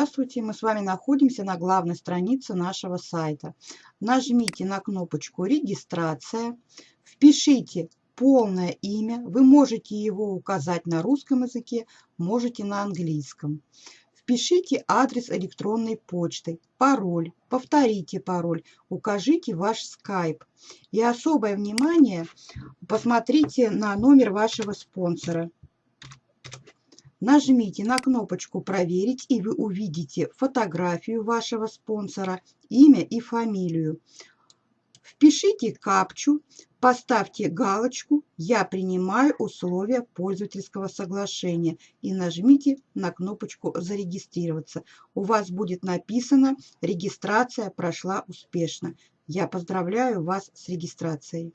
Здравствуйте, мы с вами находимся на главной странице нашего сайта. Нажмите на кнопочку «Регистрация», впишите полное имя, вы можете его указать на русском языке, можете на английском. Впишите адрес электронной почты, пароль, повторите пароль, укажите ваш скайп. И особое внимание посмотрите на номер вашего спонсора. Нажмите на кнопочку «Проверить» и вы увидите фотографию вашего спонсора, имя и фамилию. Впишите капчу, поставьте галочку «Я принимаю условия пользовательского соглашения» и нажмите на кнопочку «Зарегистрироваться». У вас будет написано «Регистрация прошла успешно». Я поздравляю вас с регистрацией.